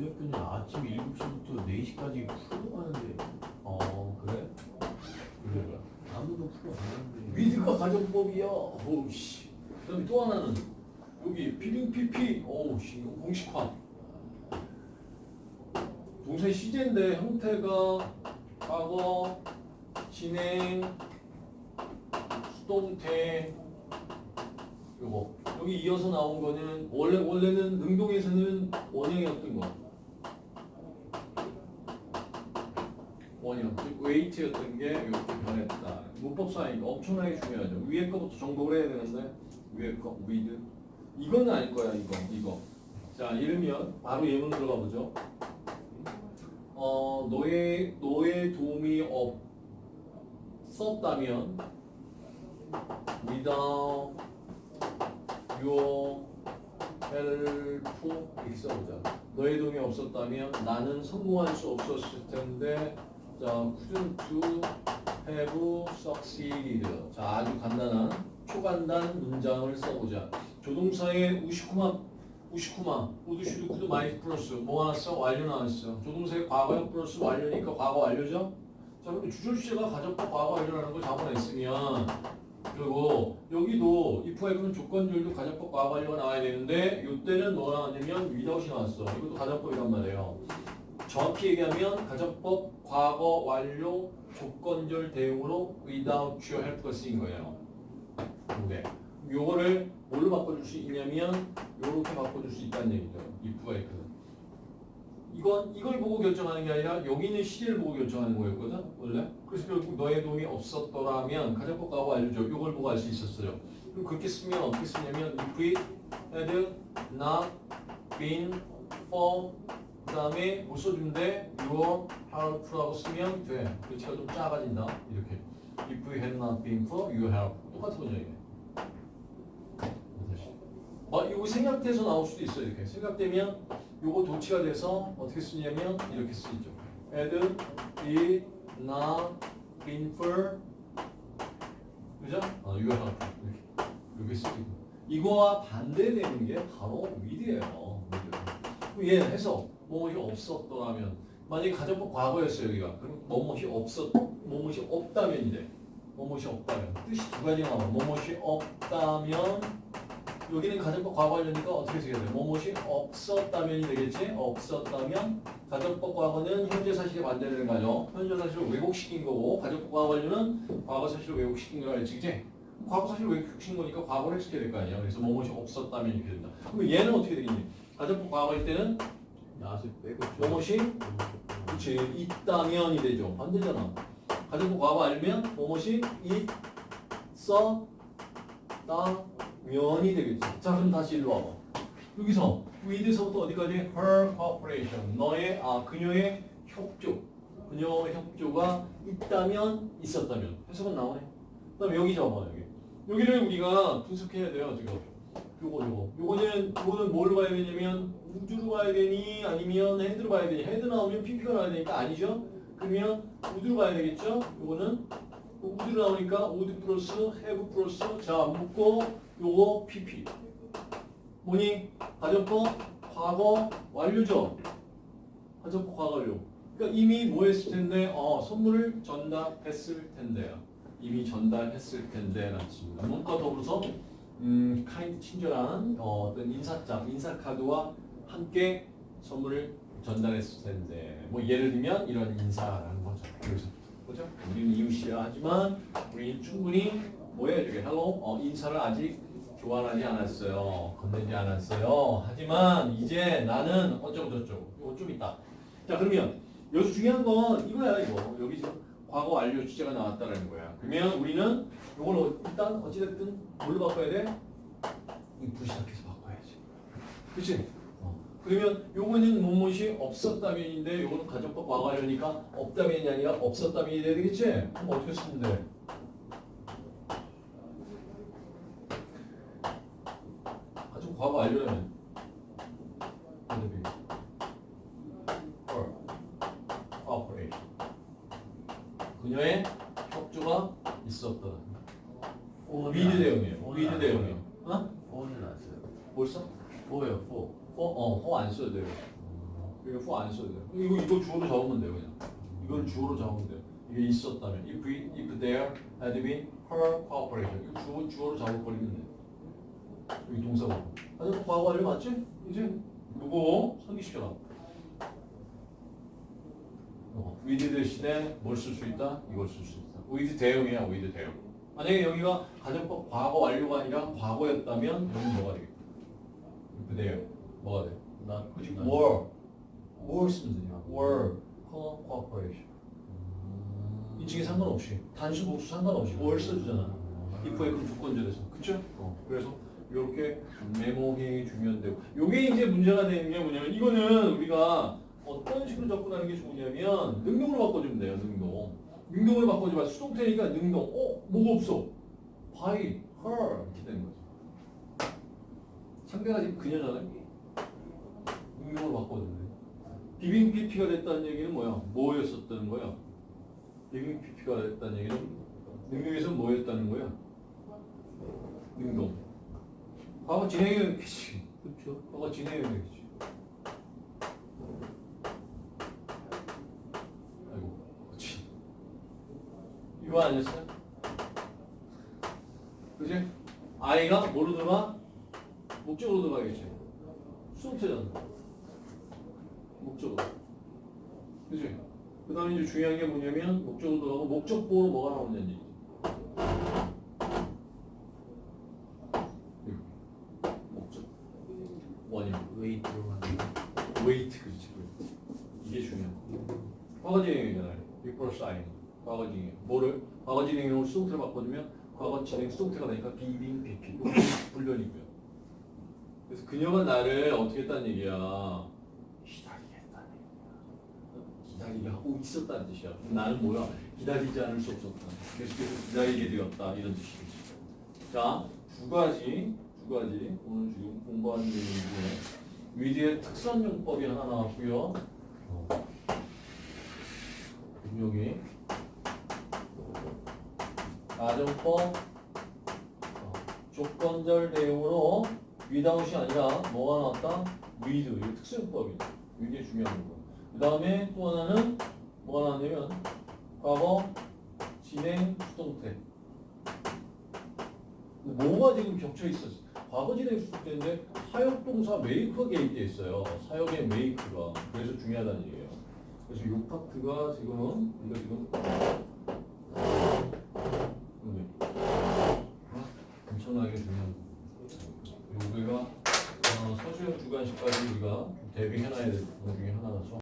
때는 아침 7시부터 4시까지 풀고 가는데 어 그래? 그래 아무도 풀어 안 하는데 위드가 가정법이야. 오우씨. 그 다음에 또 하나는 여기 필링 PP. 오우씨 이거 공식화. 동사 시제인데 형태가 과거, 진행, 수동태. 요거 여기 이어서 나온 거는 원래 원래는 능동에서는 원형이었던 거. 원형, 즉 wait였던 게 이렇게 변했다. 문법상이니까 엄청나게 중요하죠. 위에 거부터 정복을 해야 되는데 위에 거, with. 이건 아닐 거야, 이거, 이거. 자, 이러면 바로 예문 들어가 보죠. 어, 너의 너의 도움이 없었다면 without your help 써보자. 너의 도움이 없었다면 나는 성공할 수 없었을 텐데 자, couldn't have succeeded. 자, 아주 간단한 초간단 문장을 써보자. 조동사의 우슈쿠마, 우슈쿠마, would should could might 플러스 뭐 나왔어? 완료 나왔어. 조동사의 과거형 플러스 완료니까 과거 완료죠? 자, 근데 주절 주제가 가정법 과거 완료라는 걸 잡아냈으면 그리고 여기도 if 하고는 조건절도 가정법 과거 완료가 나와야 되는데 이때는 뭐 나왔냐면 without이 나왔어. 이것도 가정법이란 말이에요. 정확히 얘기하면 가정법 과거 완료 조건절 대응으로 without your help가 쓰인 거예요. 근데 요거를 뭘로 바꿔줄 수 있냐면 요렇게 바꿔줄 수 있다는 얘기죠. if가 있거든. 이건 이걸 보고 결정하는 게 아니라 여기 있는 시제를 보고 결정하는 거였거든 원래. 그래서 결국 너의 도움이 없었더라면 가정법 과거 완료죠. 요걸 보고 알 수 있었어요. 그럼 그렇게 쓰면 어떻게 쓰냐면 if it had not been for 그 다음에 못 써주면 돼. your help라고 쓰면 돼. 글씨가 좀 작아진다. 이렇게. If you had not been for your help. 똑같은 거죠, 이게. 어, 이거 생각돼서 나올 수도 있어요, 이렇게. 생각되면 요거 도치가 돼서 어떻게 쓰냐면 이렇게 쓰이죠. had it not been for 그죠? 어, your help. 이렇게. 이렇게 쓰이고. 이거와 반대되는 게 바로 위드예요. 얘 해서 뭐뭇이 없었더라면 만약에 가정법 과거였어요 여기가. 그럼 뭐뭇이 없었 뭐뭇이 없다면이 돼 뭐뭇이 없다면 뜻이 두 가지가 나와 뭐뭇이 없다면 여기는 가정법 과거하려니까 어떻게 쓰게 돼 뭐뭇이 없었다면이 되겠지? 없었다면 가정법 과거는 현재 사실에 반대되는 거죠 현재 사실을 왜곡시킨 거고 가정법 과거하려는 과거 사실을 왜곡시킨 거라 했지 그지 과거 사실을 왜곡시킨 거니까 과거를 시켜야 될 거 아니야. 그래서 뭐뭇이 없었다면 이렇게 된다. 그럼 얘는 어떻게 되겠니 가정법 과거일 때는 야수 빼고 뭐뭇이 그치. 있다면이 되죠. 반대잖아. 가정법 과거 알면 뭐뭇이 있었다면이 되겠지. 자 그럼 다시 일로 와봐. 여기서 with서부터 어디까지? Her cooperation. 너의 아 그녀의 협조. 그녀의 협조가 있다면 있었다면. 해석은 나오네. 그 다음에 여기 잡아 여기. 여기를 우리가 분석해야 돼요 지금 요거 요거. 요거는 요거는 뭘로 봐야 되냐면 would로 봐야 되니 아니면 had로 봐야 되니? had 나오면 PP가 나와야 되니까 아니죠? 그러면 would로 봐야 되겠죠? 요거는 would로 나오니까 would 플러스 have 플러스 자 묶고 요거 PP. 뭐니? 가정법 과거? 완료죠? 가정법 과거 완료. 그러니까 이미 뭐 했을 텐데? 어 선물을 전달했을 텐데요. 이미 전달했을 텐데 라는 뜻입니다. 문과 더불어서 음, kind 친절한 어, 어떤 인사장, 인사카드와 함께 선물을 전달했을 텐데 뭐 예를 들면 이런 인사라는 거죠. 그래서 그죠? 우리는 이웃이야 하지만 우리는 충분히 뭐예요? 이게 hello 어, 인사를 아직 교환하지 않았어요. 건네지 않았어요. 하지만 이제 나는 어쩌고 저쩌고 이거 좀 있다. 자 그러면 여기서 중요한 건 이거야 이거 여기 지금 과거 완료 주제가 나왔다라는 거야. 그러면 우리는 이걸 어- 일단 어찌됐든 뭘로 바꿔야 돼? if 시작해서 바꿔야지. 그치? 어. 그러면 요거는 뭐뭇이 없었다면인데 요거는 가정법 과거 완료니까 없다면이 아니라 없었다면이 되겠지? 그럼 어떻게 쓰면 돼? 가정 과거 완료라면 어떻게 돼? or operation 그녀의 협조가 있었다. 위드 대응이에요. 위드 대응이에요. 어? 포는 안 써요 뭘 써? 포요 포 어, 어, 허안 써도 돼요. 이거 후안 써도 돼요. 이거 이거 주어로 적으면 돼요 그냥. 이걸 주어로 적으면 돼요. 이게 있었다면 if we, if there had been her cooperation 이거 주어 주어로 적어버리면 돼요. 여기 동사고. 과거 완료 맞지? 이제 누구 상기시켜라. 어, with 대신에 뭘 쓸 수 있다? 이걸 쓸 수 있다. with 대형이야, with 대형. 만약에 여기가 가정법 과거 완료가 아니라 과거였다면 여기는 뭐가 되겠다? with 대형. 뭐가 돼? 나 그지? were. were 쓰면 되냐? were cooperation. 인칭에 상관없이 단수 복수 상관없이 were 써주잖아. if 의그 조건절에서. 그쵸? 어. 그래서 이렇게 메모해 주면 되고. 요게 이제 문제가 되는 게 뭐냐면 이거는 우리가 어떤 식으로 접근하는 게 좋으냐면 능동으로 바꿔주면 돼요. 능동. 능동으로 바꿔주면 수동태니까 능동. 어? 뭐가 없어? by her 이렇게 되는 거죠. 상대가 지금 그녀잖아요. 능동으로. 비빙 PP가 됐다는 얘기는 뭐야? 뭐였었다는 거야? 비빙 PP가 됐다는 얘기는 능동에서 뭐였다는 거야? 능동. 과거 진행형이 되겠지. 그렇죠. 과거 진행형이 되겠지. 아이고, 그렇지. 이거 아니었어요? 그지? I가 뭐로 들어가? 목적으로 들어가겠지. 수동태잖아. 목적으로. 그지? 그 다음에 이제 중요한 게 뭐냐면 목적으로 들어가고 목적보로 뭐가 얘기지. 여기. 목적. 원인. 웨이 들어가는 wait 그렇지. wait. 이게 중요한 거. 과거 진행이잖아요. before sign. 과거 진행. 뭐를? 과거 진행으로 수동태를 바꿔주면 과거 진행 수동태가 되니까 be being PP. 불변이고요. 그래서 그녀가 나를 어떻게 했다는 얘기야? 기다리게 했다는 얘기야. 기다리게 하고 있었다는 뜻이야. 나는 뭐야? 기다리지 않을 수 없었다. 계속해서 기다리게 되었다. 이런 뜻이겠지. 자, 두 가지, 두 가지 오늘 지금 공부하는 내용 중에 with의 특선 용법이 하나 나왔고요. 어. 여기 가정법 어, 조건절 내용으로 위다웃이 아니라 뭐가 나왔다? with 이 특수용법이죠. 이게 중요한 거. 그 다음에 또 하나는 뭐가 나왔냐면 과거 진행 수동태. 뭐가 지금 겹쳐 있었어? 과거 진행 수동태인데 사역동사 메이크가 개입돼 있어요. 사역의 메이크가 그래서 중요하다는 얘기예요. 그래서 이 파트가 지금 이거 지금 네. 엄청나게 중요한 부분. 여기가 어, 서수형 주관식까지 우리가 대비해놔야 될 부분 중에 하나라서